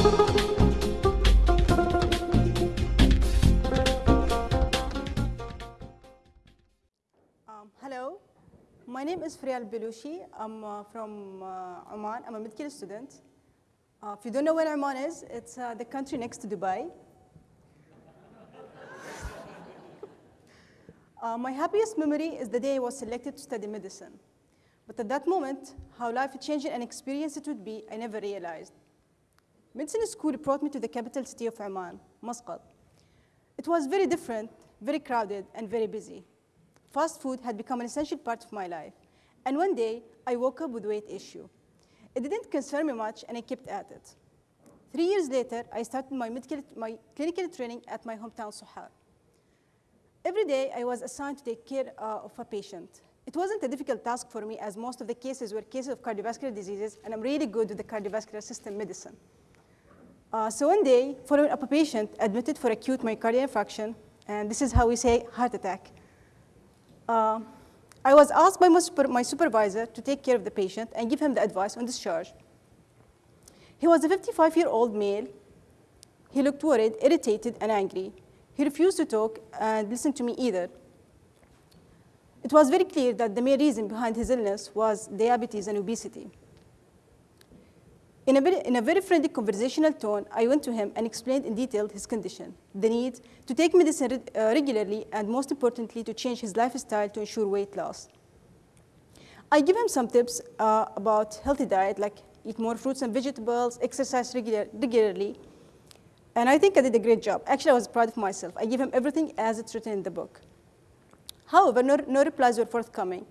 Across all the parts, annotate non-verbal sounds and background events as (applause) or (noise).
Um, hello, my name is Frial Belushi. I'm uh, from uh, Oman. I'm a medical student. Uh, if you don't know where Oman is, it's uh, the country next to Dubai. (laughs) Uh, my happiest memory is the day I was selected to study medicine. But at that moment, how life-changing an experience it would be, I never realized. Medicine school brought me to the capital city of Oman, Muscat. It was very different, very crowded, and very busy. Fast food had become an essential part of my life. And one day, I woke up with weight issue. It didn't concern me much, and I kept at it. Three years later, I started my, medical, my clinical training at my hometown, Sohar. Every day, I was assigned to take care uh, of a patient. It wasn't a difficult task for me, as most of the cases were cases of cardiovascular diseases, and I'm really good with the cardiovascular system medicine. Uh, so one day, following up a patient admitted for acute myocardial infarction, and this is how we say heart attack, uh, I was asked by my, super, my, supervisor to take care of the patient and give him the advice on discharge. He was a 55-year-old male. He looked worried, irritated, and angry. He refused to talk and listen to me either. It was very clear that the main reason behind his illness was diabetes and obesity. In a, very, in a very friendly conversational tone, I went to him and explained in detail his condition, the need to take medicine uh, regularly, and most importantly, to change his lifestyle to ensure weight loss. I give him some tips uh, about healthy diet, like eat more fruits and vegetables, exercise regular, regularly, and I think I did a great job. Actually, I was proud of myself. I give him everything as it's written in the book. However, no, no replies were forthcoming.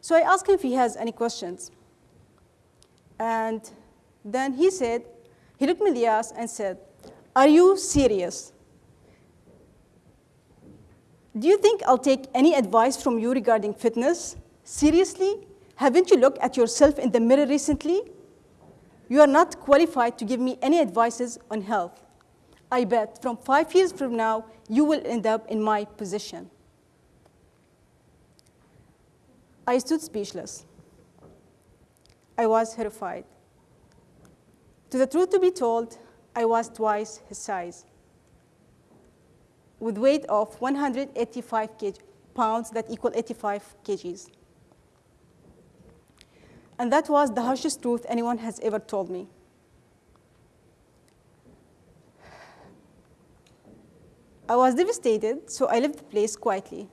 So I asked him if he has any questions. And then he said, he looked me in the eyes and said, are you serious? Do you think I'll take any advice from you regarding fitness? Seriously? Haven't you looked at yourself in the mirror recently? You are not qualified to give me any advices on health. I bet from five years from now, you will end up in my position. I stood speechless. I was horrified. To the truth to be told, I was twice his size, with weight of 185 kg, pounds that equal 85 kgs. And that was the harshest truth anyone has ever told me. I was devastated, so I left the place quietly.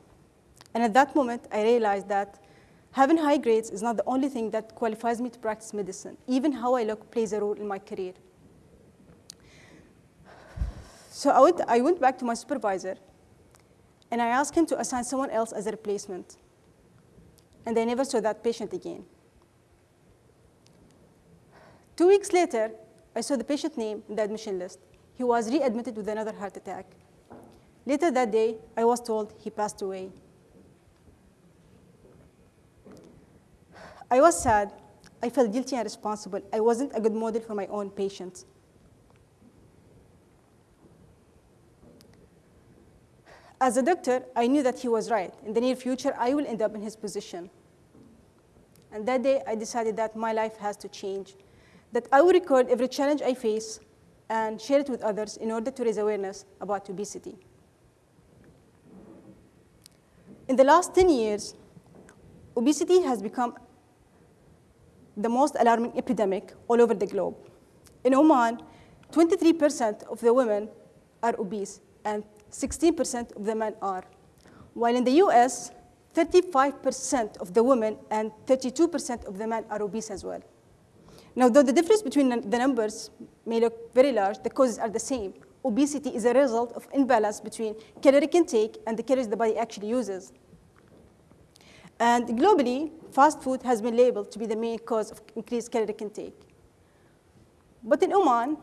And at that moment, I realized that having high grades is not the only thing that qualifies me to practice medicine. Even how I look plays a role in my career. So I went, I went back to my supervisor, and I asked him to assign someone else as a replacement. And I never saw that patient again. Two weeks later, I saw the patient name in the admission list. He was readmitted with another heart attack. Later that day, I was told he passed away. I was sad. I felt guilty and responsible. I wasn't a good model for my own patients. As a doctor, I knew that he was right. In the near future, I will end up in his position. And that day, I decided that my life has to change, that I will record every challenge I face and share it with others in order to raise awareness about obesity. In the last 10 years, obesity has become the most alarming epidemic all over the globe. In Oman, 23% of the women are obese and 16% of the men are. While in the US, 35% of the women and 32% of the men are obese as well. Now, though the difference between the numbers may look very large, the causes are the same. Obesity is a result of imbalance between caloric intake and the calories the body actually uses. And globally, fast food has been labeled to be the main cause of increased caloric intake. But in Oman,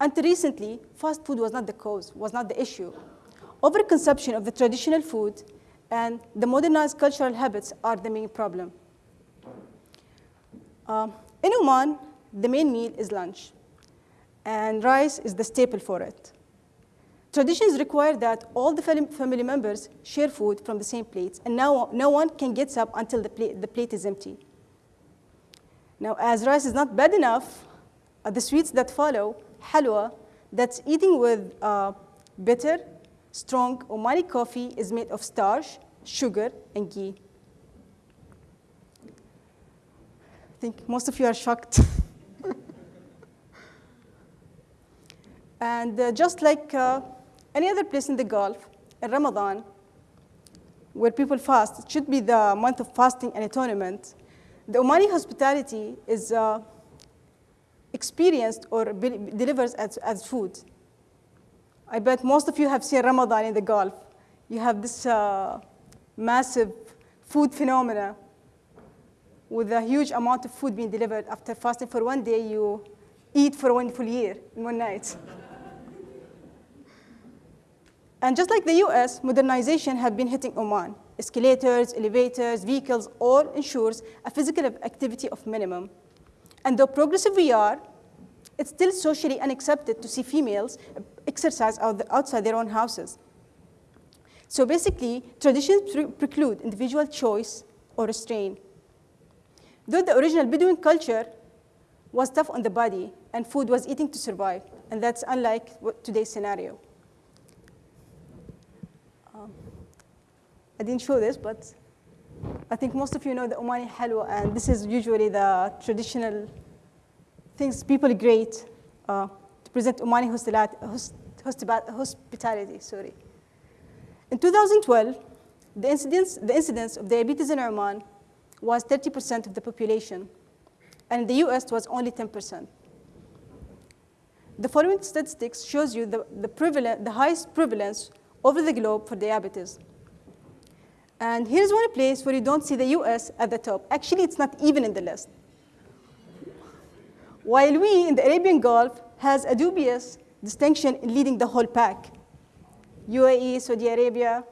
until recently, fast food was not the cause, was not the issue. Overconsumption of the traditional food and the modernized cultural habits are the main problem. Um, in Oman, the main meal is lunch, and rice is the staple for it. Traditions require that all the family members share food from the same plates, and now no one can get up until the plate, the plate is empty. Now, as rice is not bad enough, uh, the sweets that follow halwa that's eating with uh, bitter, strong Omani coffee is made of starch, sugar, and ghee. I think most of you are shocked. (laughs) and uh, just like uh, any other place in the Gulf, in Ramadan, where people fast, it should be the month of fasting and atonement. The Omani hospitality is uh, experienced or delivers as, as food. I bet most of you have seen Ramadan in the Gulf. You have this uh, massive food phenomena with a huge amount of food being delivered after fasting for one day, you eat for one full year in one night. And just like the US, modernization have been hitting Oman. Escalators, elevators, vehicles, all ensures a physical activity of minimum. And though progressive we are, it's still socially unaccepted to see females exercise outside their own houses. So basically, traditions preclude individual choice or restraint. Though the original Bedouin culture was tough on the body and food was eating to survive, and that's unlike today's scenario. I didn't show this, but I think most of you know the Omani halwa, and this is usually the traditional things people great uh, to present Omani hospitality. Sorry. In 2012, the incidence, the incidence of diabetes in Oman was 30% of the population, and in the US it was only 10%. The following statistics shows you the, the, the highest prevalence over the globe for diabetes. And here's one place where you don't see the US at the top. Actually, it's not even in the list. While we in the Arabian Gulf has a dubious distinction in leading the whole pack. UAE, Saudi Arabia,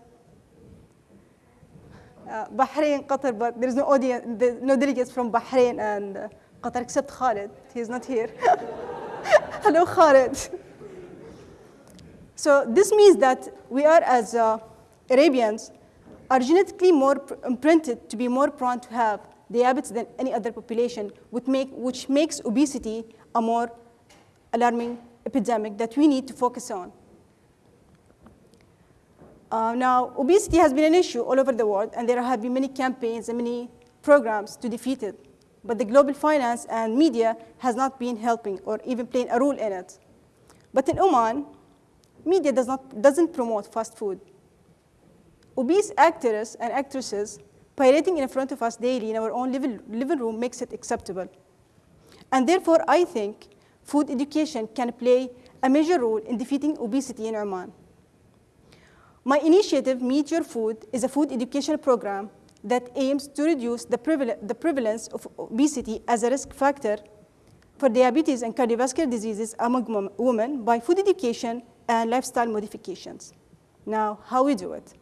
uh, Bahrain, Qatar, but there is no audience, no delegates from Bahrain and uh, Qatar except Khalid. He's not here. (laughs) Hello, Khalid. So this means that we are, as uh, Arabians, are genetically more imprinted to be more prone to have diabetes than any other population, which, make, which makes obesity a more alarming epidemic that we need to focus on. Uh, now, obesity has been an issue all over the world, and there have been many campaigns and many programs to defeat it. But the global finance and media has not been helping or even playing a role in it. But in Oman, media does not, doesn't promote fast food. Obese actors and actresses pirating in front of us daily in our own living, living room makes it acceptable. And therefore, I think food education can play a major role in defeating obesity in Oman. My initiative, Meet Your Food, is a food education program that aims to reduce the, preval the prevalence of obesity as a risk factor for diabetes and cardiovascular diseases among women by food education and lifestyle modifications. Now, how we do it?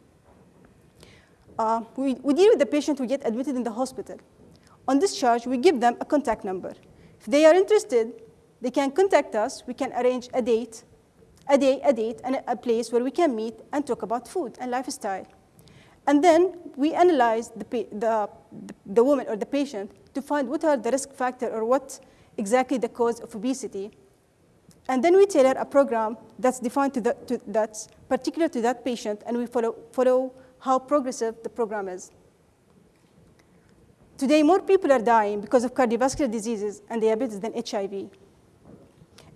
Uh, we, we deal with the patient who get admitted in the hospital. On discharge, we give them a contact number. If they are interested, they can contact us. We can arrange a date a day, a date, and a place where we can meet and talk about food and lifestyle. And then we analyze the, the, the woman or the patient to find what are the risk factors or what exactly the cause of obesity. And then we tailor a program that's defined to, the, to that's particular to that patient, and we follow, follow how progressive the program is. Today, more people are dying because of cardiovascular diseases and diabetes than HIV.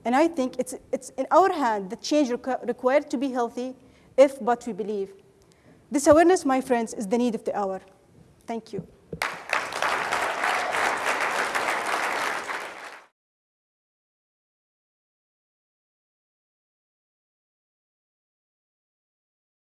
And I think it's, it's in our hand the change requ required to be healthy if but we believe. This awareness, my friends, is the need of the hour. Thank you.